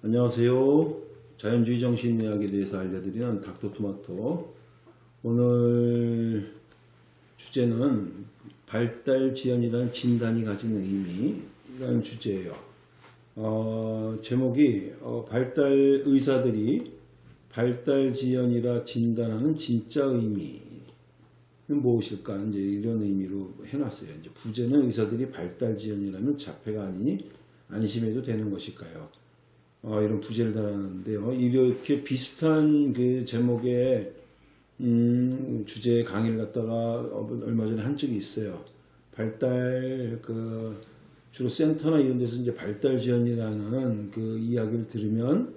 안녕하세요. 자연주의 정신의학에 대해서 알려드리는 닥터토마토. 오늘 주제는 발달 지연이라는 진단이 가진 의미라는 주제예요. 어, 제목이 어, 발달 의사들이 발달 지연이라 진단하는 진짜 의미는 무엇일까? 이제 이런 의미로 해놨어요. 이제 부제는 의사들이 발달 지연이라면 자폐가 아니니 안심해도 되는 것일까요? 어, 이런 부제를 달았는데요. 이렇게 비슷한 그 제목의 음, 주제 강의를 갖다가 얼마 전에 한 적이 있어요. 발달 그 주로 센터나 이런 데서 이제 발달 지원이라는 그 이야기를 들으면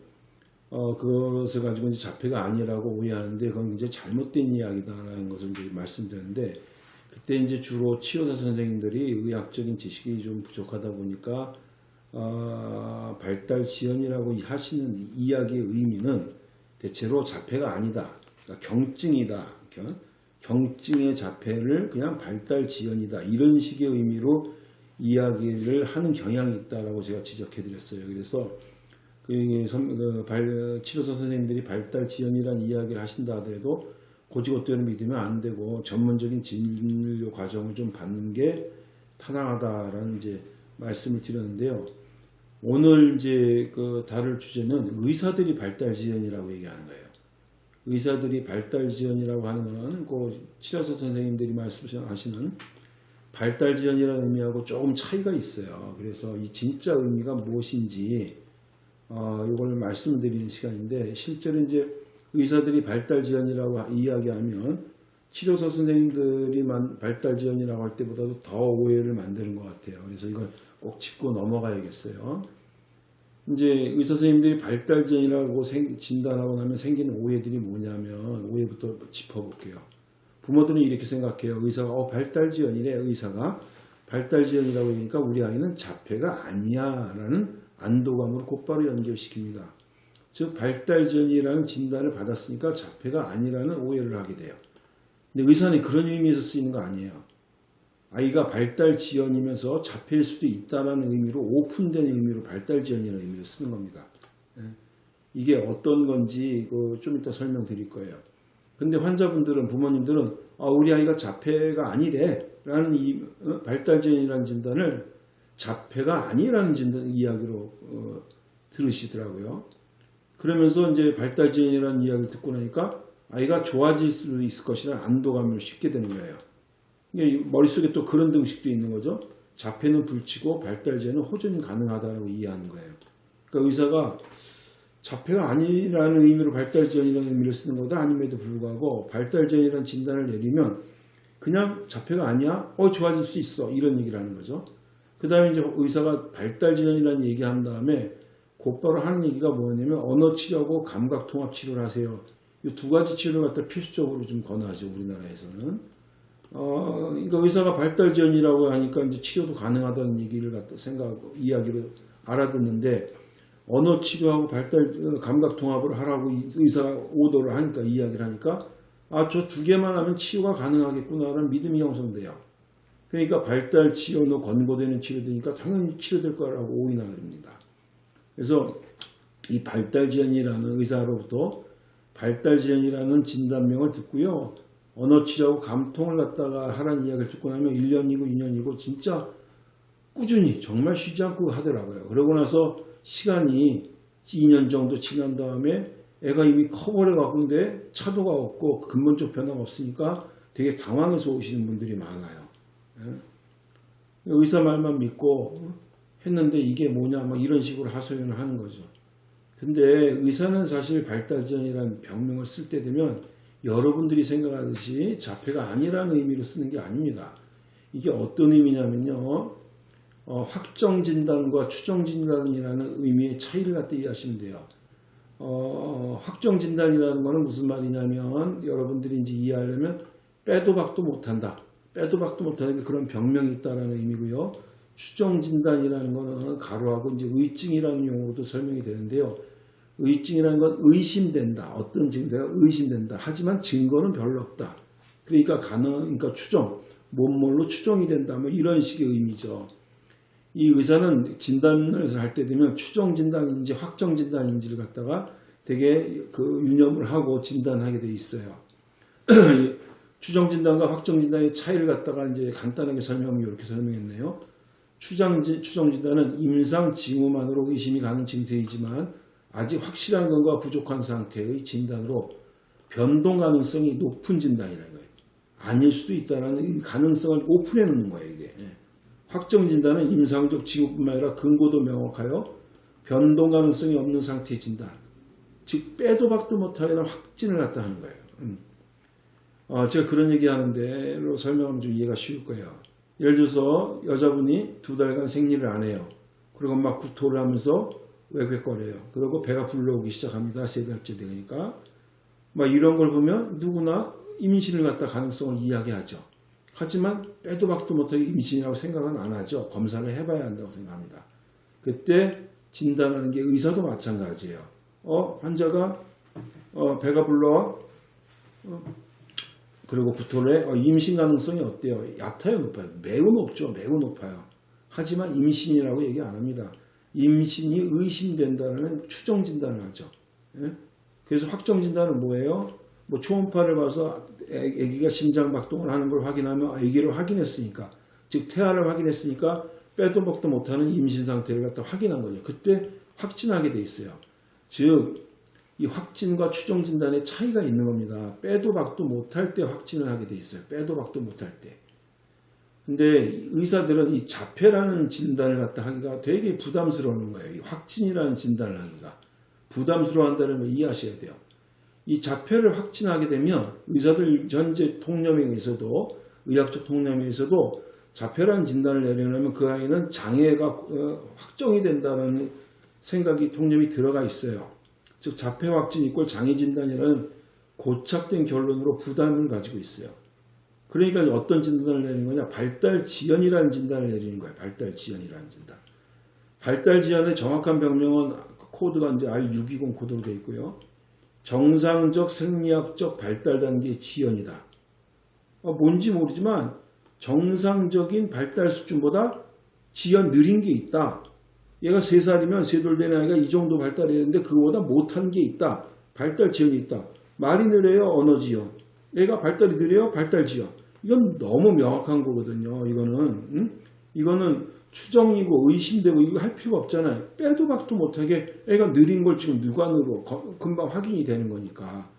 어, 그것을 가지고 이제 자폐가 아니라고 오해하는데 그건 이제 잘못된 이야기다라는 것을 이제 말씀드렸는데 그때 이제 주로 치료사 선생님들이 의학적인 지식이 좀 부족하다 보니까 어, 발달 지연이라고 하시는 이야기의 의미는 대체로 자폐가 아니다. 그러니까 경증이다. 경증의 자폐를 그냥 발달 지연이다. 이런 식의 의미로 이야기를 하는 경향이 있다라고 제가 지적해 드렸어요. 그래서 그, 그 발, 치료사 선생님들이 발달 지연이라는 이야기를 하신다 하더라도 고지고대로 믿으면 안 되고 전문적인 진료 과정을 좀 받는 게 타당하다라는 이제 말씀을 드렸는데요. 오늘 이제 그 다룰 주제는 의사들이 발달 지연이라고 얘기하는 거예요. 의사들이 발달 지연이라고 하는 것은 그 치료사 선생님들이 말씀하시는 발달 지연이라는 의미하고 조금 차이가 있어요. 그래서 이 진짜 의미가 무엇인지 어, 이걸 말씀드리는 시간인데 실제로 이제 의사들이 발달 지연이라고 이야기하면 치료사 선생님들이 발달 지연이라고 할 때보다도 더 오해를 만드는 것 같아요. 그래서 이걸 꼭 짚고 넘어가야겠어요. 이제 의사 선생님들이 발달 지연이라고 진단하고 나면 생기는 오해들이 뭐냐면 오해부터 짚어볼게요. 부모들은 이렇게 생각해요. 의사가 어 발달 지연이래 의사가 발달 지연이라고 하니까 우리 아이는 자폐가 아니야 라는 안도감으로 곧바로 연결시킵니다. 즉 발달 지연이라는 진단을 받았으니까 자폐가 아니라는 오해를 하게 돼요. 근데 의사는 그런 의미에서 쓰이는 거 아니에요. 아이가 발달 지연이면서 자폐일 수도 있다는 의미로 오픈된 의미로 발달 지연이라는 의미로 쓰는 겁니다. 예. 이게 어떤 건지 좀 이따 설명드릴 거예요. 근데 환자분들은 부모님들은 아, 우리 아이가 자폐가 아니래 라는 이 어, 발달 지연이라는 진단을 자폐가 아니라는 진단 이야기로 어, 들으시더라고요. 그러면서 이제 발달 지연이라는 이야기를 듣고 나니까 아이가 좋아질 수 있을 것이라는 안도감을 쉽게 되는 거예요. 머릿속에 또 그런 등식도 있는 거죠. 자폐는 불치고 발달제는 호전 가능하다고 이해하는 거예요. 그러니까 의사가 자폐가 아니라는 의미로 발달지연이라는 의미를 쓰는 거다 아님에도 불구하고 발달지연이라는 진단을 내리면 그냥 자폐가 아니야? 어 좋아질 수 있어 이런 얘기를 하는 거죠. 그 다음에 이제 의사가 발달지연이라는 얘기한 다음에 곧바로 하는 얘기가 뭐냐면 언어치료하고 감각통합치료를 하세요. 이 두 가지 치료를 갖다 필수적으로 좀 권하죠 우리나라에서는. 어, 그러니까 의사가 발달 지연이라고 하니까 이제 치료도 가능하다는 얘기를 갖다 생각하고 이야기를 알아듣는데 언어 치료하고 발달 감각 통합을 하라고 의사가 오더를 하니까 이야기를 하니까 아 저 두 개만 하면 치료가 가능하겠구나라는 믿음이 형성돼요. 그러니까 발달 치료로 권고되는 치료되니까 당연히 치료될 거라고 오인하 그럽니다. 그래서 이 발달 지연이라는 의사로부터 발달 지연이라는 진단명을 듣고요. 언어 치료하고 감통을 갖다가 하라는 이야기를 듣고 나면 1년이고 2년이고 진짜 꾸준히 정말 쉬지 않고 하더라고요. 그러고 나서 시간이 2년 정도 지난 다음에 애가 이미 커버려 갖고 있는데 차도가 없고 근본적 변화가 없으니까 되게 당황해서 오시는 분들이 많아요. 예? 의사 말만 믿고 했는데 이게 뭐냐 막 이런 식으로 하소연을 하는 거죠. 근데 의사는 사실 발달전이라는 병명을 쓸 때 되면 여러분들이 생각하듯이 자폐가 아니라는 의미로 쓰는 게 아닙니다. 이게 어떤 의미냐면요. 어, 확정 진단과 추정 진단이라는 의미의 차이를 갖다 이해하시면 돼요. 어, 확정 진단이라는 것은 무슨 말이냐면 여러분들이 이제 이해하려면 빼도 박도 못한다. 빼도 박도 못하는 그런 병명이 있다라는 의미고요. 추정 진단이라는 것은 가로하고 이제 의증이라는 용어로도 설명이 되는데요. 의증이라는 건 의심된다. 어떤 증세가 의심된다. 하지만 증거는 별로 없다. 그러니까 가능, 그러니까 추정, 뭔뭘로 추정이 된다. 뭐 이런 식의 의미죠. 이 의사는 진단을 할 때 되면 추정 진단인지 확정 진단인지를 갖다가 되게 그 유념을 하고 진단하게 돼 있어요. 추정 진단과 확정 진단의 차이를 갖다가 이제 간단하게 설명하면 이렇게 설명했네요. 추정 진단은 임상 징후만으로 의심이 가는 증세이지만 아직 확실한 건가 부족한 상태의 진단으로 변동 가능성이 높은 진단이라는 거예요. 아닐 수도 있다는 가능성을 오픈해 놓는 거예요, 이게. 예. 확정 진단은 임상적 징후뿐만 아니라 근거도 명확하여 변동 가능성이 없는 상태의 진단. 즉 빼도 박도 못하는 확진을 갖다 하는 거예요. 음. 어, 제가 그런 얘기 하는데로 설명하면 좀 이해가 쉬울 거예요. 예를 들어서 여자분이 두 달간 생리를 안 해요. 그리고 막 구토를 하면서 외괴거려요. 그리고 배가 불러오기 시작합니다. 세 달째 되니까. 막 이런 걸 보면 누구나 임신을 갖다 가능성을 이야기하죠. 하지만 빼도 박도 못하게 임신이라고 생각은 안 하죠. 검사를 해봐야 한다고 생각합니다. 그때 진단하는 게 의사도 마찬가지예요. 어, 환자가 어, 배가 불러 어, 그리고 구토를 해 어, 임신 가능성이 어때요? 얕아요, 높아요? 매우 높죠, 매우 높아요. 하지만 임신이라고 얘기 안 합니다. 임신이 의심된다는 추정 진단을 하죠. 예? 그래서 확정 진단은 뭐예요? 뭐 초음파를 봐서 아기가 심장 박동을 하는 걸 확인하면 아기를 확인했으니까 즉 태아를 확인했으니까 빼도 박도 못하는 임신 상태를 갖다 확인한 거죠. 그때 확진하게 돼 있어요. 즉 이 확진과 추정 진단의 차이가 있는 겁니다. 빼도 박도 못할 때 확진을 하게 돼 있어요. 빼도 박도 못할 때. 근데 의사들은 이 자폐라는 진단을 갖다 하기가 되게 부담스러운 거예요. 이 확진이라는 진단을 하기가. 부담스러워한다는 걸 이해하셔야 돼요. 이 자폐를 확진하게 되면 의사들 현재 통념에 의해서도 의학적 통념에 의해서도 자폐라는 진단을 내려면 그 아이는 장애가 어, 확정이 된다는 생각이 통념이 들어가 있어요. 즉 자폐 확진 이꼴 장애 진단이라는 고착된 결론으로 부담을 가지고 있어요. 그러니까 어떤 진단을 내리는 거냐? 발달 지연이라는 진단을 내리는 거예요. 발달 지연이라는 진단. 발달 지연의 정확한 병명은 코드가 이제 R620 코드로 되어 있고요. 정상적 생리학적 발달 단계 지연이다. 어, 뭔지 모르지만 정상적인 발달 수준보다 지연 느린 게 있다. 얘가 3살이면 3돌 된 아이가 이 정도 발달해야 되는데 그거보다 못한 게 있다. 발달 지연이 있다. 말이 느려요. 언어 지연. 얘가 발달이 느려요. 발달 지연. 이건 너무 명확한 거거든요. 이거는 응? 이거는 추정이고 의심되고 이거 할 필요가 없잖아요. 빼도 박도 못하게 애가 느린 걸 지금 누관으로 금방 확인이 되는 거니까.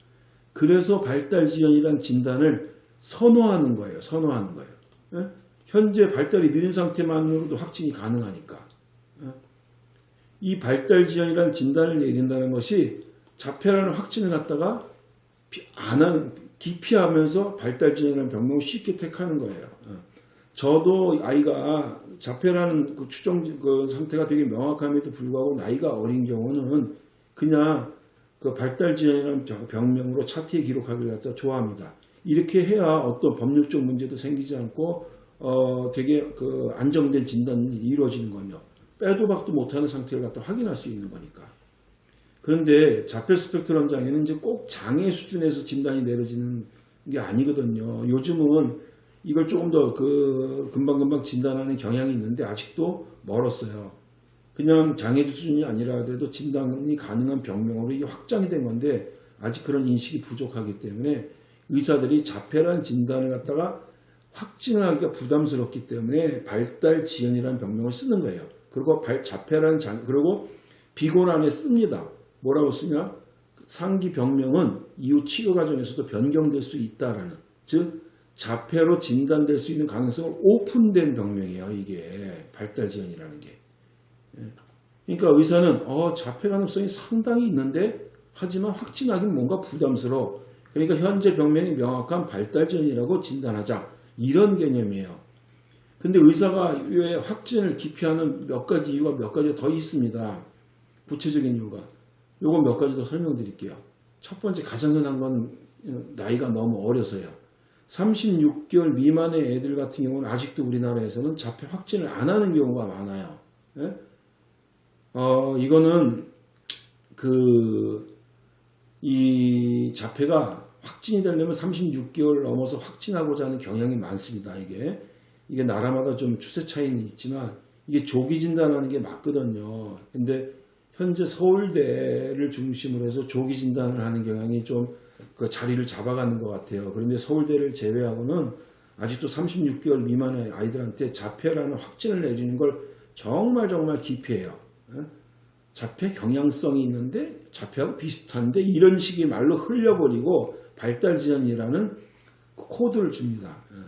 그래서 발달 지연이란 진단을 선호하는 거예요. 선호하는 거예요. 예? 현재 발달이 느린 상태만으로도 확진이 가능하니까. 예? 이 발달 지연이란 진단을 내린다는 것이 자폐라는 확진을 갖다가 안 하는, 기피하면서 발달 지연이라는 병명을 쉽게 택하는 거예요. 예. 저도 아이가 자폐라는 그 추정 그 상태가 되게 명확함에도 불구하고 나이가 어린 경우는 그냥 그 발달 지연이라는 병명으로 차트에 기록하기를 갖다 좋아합니다. 이렇게 해야 어떤 법률적 문제도 생기지 않고 어 되게 그 안정된 진단이 이루어지는 거요. 빼도 박도 못하는 상태를 갖다 확인할 수 있는 거니까. 그런데 자폐 스펙트럼 장애는 이제 꼭 장애 수준에서 진단이 내려지는 게 아니거든요. 요즘은 이걸 조금 더 그 금방금방 진단하는 경향이 있는데 아직도 멀었어요. 그냥 장애 수준이 아니라 하더라도 진단이 가능한 병명으로 이게 확장이 된 건데 아직 그런 인식이 부족하기 때문에 의사들이 자폐란 진단을 갖다가 확진을 하기가 부담스럽기 때문에 발달 지연이라는 병명을 쓰는 거예요. 그리고 발, 자폐란 장, 그리고 비곤 안에 씁니다. 뭐라고 쓰냐? 상기 병명은 이후 치료 과정에서도 변경될 수 있다라는 즉 자폐로 진단될 수 있는 가능성을 오픈된 병명이에요. 이게 발달 지연이라는 게. 예. 그러니까 의사는 어, 자폐 가능성이 상당히 있는데 하지만 확진하기는 뭔가 부담스러워. 그러니까 현재 병명이 명확한 발달 지연이라고 진단하자. 이런 개념이에요. 근데 의사가 왜 확진을 기피하는 몇 가지 이유가 몇 가지 더 있습니다. 구체적인 이유가. 요거 몇 가지 더 설명드릴게요. 첫 번째 가장 흔한 건 나이가 너무 어려서요. 36개월 미만의 애들 같은 경우는 아직도 우리나라에서는 자폐 확진을 안 하는 경우가 많아요. 예? 어, 이거는 그, 이 자폐가 확진이 되려면 36개월 넘어서 확진하고자 하는 경향이 많습니다. 이게. 이게 나라마다 좀 추세 차이는 있지만 이게 조기 진단하는 게 맞거든요. 근데 현재 서울대를 중심으로 해서 조기 진단을 하는 경향이 좀 그 자리를 잡아가는 것 같아요. 그런데 서울대를 제외하고는 아직도 36개월 미만의 아이들한테 자폐라는 확진을 내리는 걸 정말 정말 기피해요. 예? 자폐 경향성이 있는데 자폐하고 비슷한데 이런 식의 말로 흘려버리고 발달 지연이라는 코드를 줍니다. 예.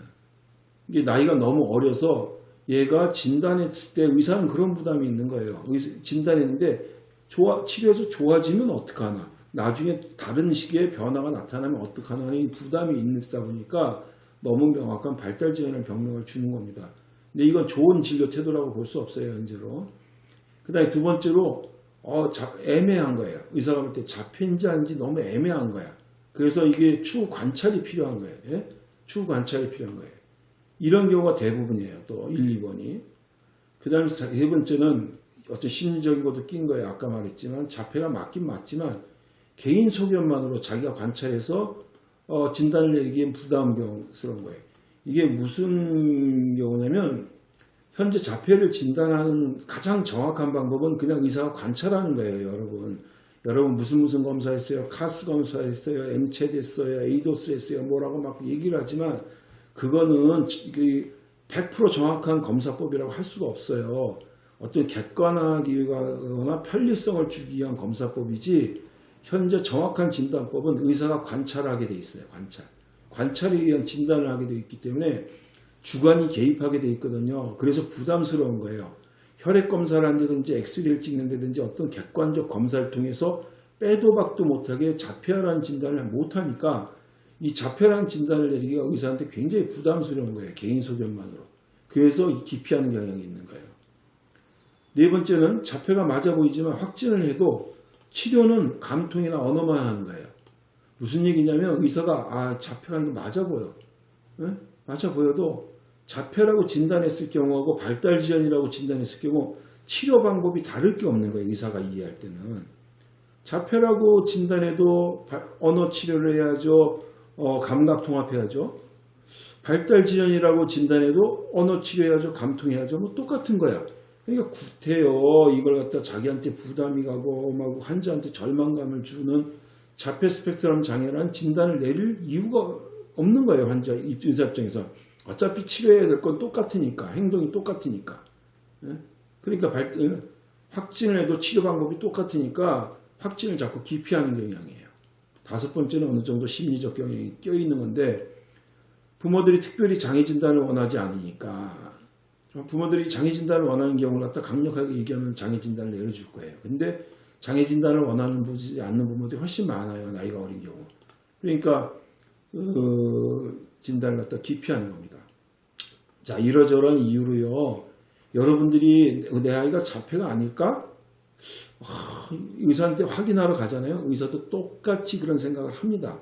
이게 나이가 너무 어려서 얘가 진단했을 때 의사는 그런 부담이 있는 거예요. 진단했는데 좋아, 치료해서 좋아지면 어떡하나. 나중에 다른 식의 변화가 나타나면 어떡하나 하는 이 부담이 있다 보니까 너무 명확한 발달 지연을 병명을 주는 겁니다. 근데 이건 좋은 진료 태도라고 볼 수 없어요, 현재로. 그 다음에 두 번째로, 어, 자- 애매한 거예요. 의사가 볼때 자폐인지 아닌지 너무 애매한 거야. 그래서 이게 추후 관찰이 필요한 거예요. 예? 추후 관찰이 필요한 거예요. 이런 경우가 대부분이에요. 또 1, 2번이. 그 다음에 세 번째는 어떤 심리적인 것도 낀 거예요. 아까 말했지만 자폐가 맞긴 맞지만 개인 소견만으로 자기가 관찰해서 어, 진단을 내리기엔 부담스러운 거예요. 이게 무슨 경우냐면 현재 자폐를 진단하는 가장 정확한 방법은 그냥 의사가 관찰하는 거예요, 여러분. 여러분 무슨 무슨 검사했어요? 카스 검사했어요? 엠체드 했어요? 에이도스 했어요? 뭐라고 막 얘기를 하지만 그거는 100% 정확한 검사법이라고 할 수가 없어요. 어떤 객관화기거나 편리성을 주기 위한 검사법이지 현재 정확한 진단법은 의사가 관찰하게 돼 있어요. 관찰. 관찰에 의한 진단을 하게 돼 있기 때문에 주관이 개입하게 돼 있거든요. 그래서 부담스러운 거예요. 혈액 검사를 한다든지 엑스레이를 찍는다든지 어떤 객관적 검사를 통해서 빼도 박도 못하게 자폐라는 진단을 못하니까 이 자폐라는 진단을 내리기가 의사한테 굉장히 부담스러운 거예요. 개인 소견만으로. 그래서 이 기피하는 경향이 있는 거예요. 네 번째는 자폐가 맞아 보이지만 확진을 해도 치료는 감통이나 언어만 하는 거예요. 무슨 얘기냐면 의사가 아 자폐가 맞아 보여. 예? 맞아 보여도 자폐라고 진단했을 경우하고 발달 지연이라고 진단했을 경우 치료 방법이 다를 게 없는 거예요. 의사가 이해할 때는. 자폐라고 진단해도 바- 언어 치료를 해야죠. 어, 감각 통합해야죠. 발달 지연이라고 진단해도 언어 치료해야죠. 감통해야죠. 뭐 똑같은 거야. 그러니까 구태여 이걸 갖다 자기한테 부담이 가고 막 환자한테 절망감을 주는 자폐 스펙트럼 장애라는 진단을 내릴 이유가 없는 거예요. 환자 의사 입장에서. 어차피 치료해야 될 건 똑같으니까. 행동이 똑같으니까. 예? 그러니까 발, 어, 확진을 해도 치료 방법이 똑같으니까 확진을 자꾸 기피하는 경향이에요. 다섯 번째는 어느 정도 심리적 경향이 껴있는 건데 부모들이 특별히 장애 진단을 원하지 않으니까 부모들이 장애 진단을 원하는 경우를 갖다 강력하게 얘기하면 장애 진단을 내려줄 거예요. 근데 장애 진단을 원하는 지 않는 부모들이 훨씬 많아요. 나이가 어린 경우. 그러니까 그 진단을 갖다 기피하는 겁니다. 자 이러저러한 이유로요. 여러분들이 내 아이가 자폐가 아닐까? 아, 의사한테 확인하러 가잖아요. 의사도 똑같이 그런 생각을 합니다.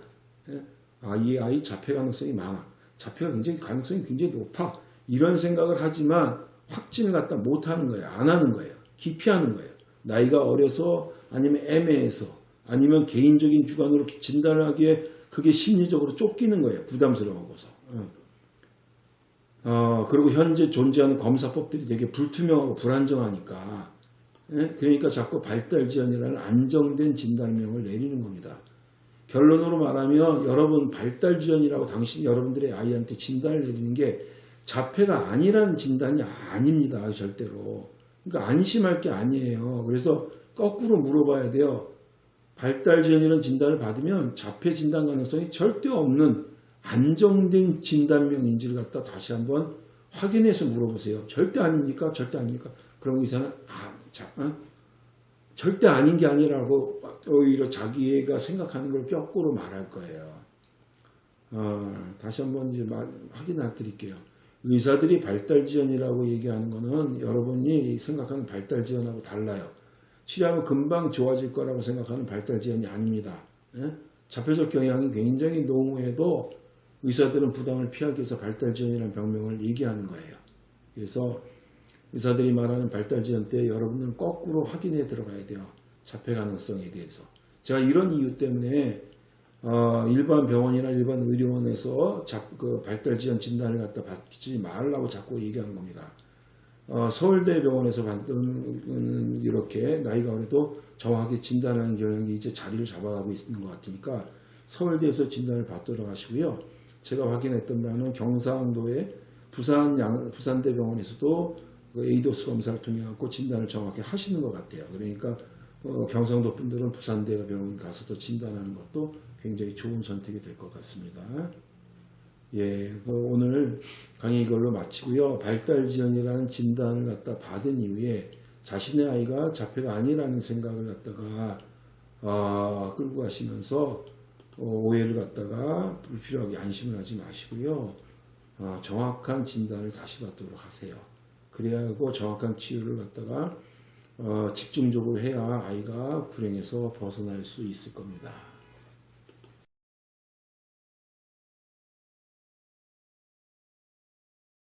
예? 아, 이 아이 자폐 가능성이 많아. 자폐가 굉장히 가능성이 굉장히 높아. 이런 생각을 하지만 확진을 갖다 못하는 거예요. 안 하는 거예요. 기피하는 거예요. 나이가 어려서 아니면 애매해서 아니면 개인적인 주관으로 진단을 하기에 그게 심리적으로 쫓기는 거예요. 부담스러워서. 어. 어, 그리고 현재 존재하는 검사법들이 되게 불투명하고 불안정하니까 예? 그러니까 자꾸 발달 지연이라는 안정된 진단명을 내리는 겁니다. 결론으로 말하면 여러분 발달 지연이라고 당신 여러분들의 아이한테 진단을 내리는 게 자폐가 아니라는 진단이 아닙니다. 절대로. 그러니까 안심할 게 아니에요. 그래서 거꾸로 물어봐야 돼요. 발달 지연이라는 진단을 받으면 자폐 진단 가능성이 절대 없는 안정된 진단명인지를 갖다 다시 한번 확인해서 물어보세요. 절대 아닙니까? 절대 아닙니까? 그럼 의사는 아, 자, 어? 절대 아닌 게 아니라고 오히려 자기가 생각하는 걸 거꾸로 말할 거예요. 어, 다시 한번 이제 말, 확인해 드릴게요. 의사들이 발달 지연이라고 얘기하는 거는 여러분이 생각하는 발달 지연하고 달라요. 치료하면 금방 좋아질 거라고 생각하는 발달 지연이 아닙니다. 예? 자폐적 경향이 굉장히 농후해도 의사들은 부담을 피하기 위해서 발달 지연이라는 병명을 얘기하는 거예요. 그래서 의사들이 말하는 발달 지연 때 여러분들은 거꾸로 확인해 들어가야 돼요. 자폐 가능성에 대해서. 제가 이런 이유 때문에 어, 일반 병원이나 일반 의료원에서 자, 그 발달 지연 진단을 갖다 받지 말라고 자꾸 얘기하는 겁니다. 어, 서울대병원에서 받는 이렇게 나이가 어려도 정확하게 진단하는 경향이 이제 자리를 잡아가고 있는 것 같으니까 서울대에서 진단을 받도록 하시고요. 제가 확인했던 바는 경상도의 부산 양, 부산대병원에서도 그 에이도스 검사를 통해 갖고 진단을 정확히 하시는 것 같아요. 그러니까 어, 경상도 분들은 부산대 병원 가서도 진단하는 것도 굉장히 좋은 선택이 될 것 같습니다. 예, 그 오늘 강의 이걸로 마치고요. 발달 지연이라는 진단을 갖다 받은 이후에 자신의 아이가 자폐가 아니라는 생각을 갖다가 아, 끌고 가시면서 어, 오해를 갖다가 불필요하게 안심을 하지 마시고요. 어, 정확한 진단을 다시 받도록 하세요. 그래야 하고 정확한 치유를 갖다가 어, 집중적으로 해야 아이가 불행에서 벗어날 수 있을 겁니다.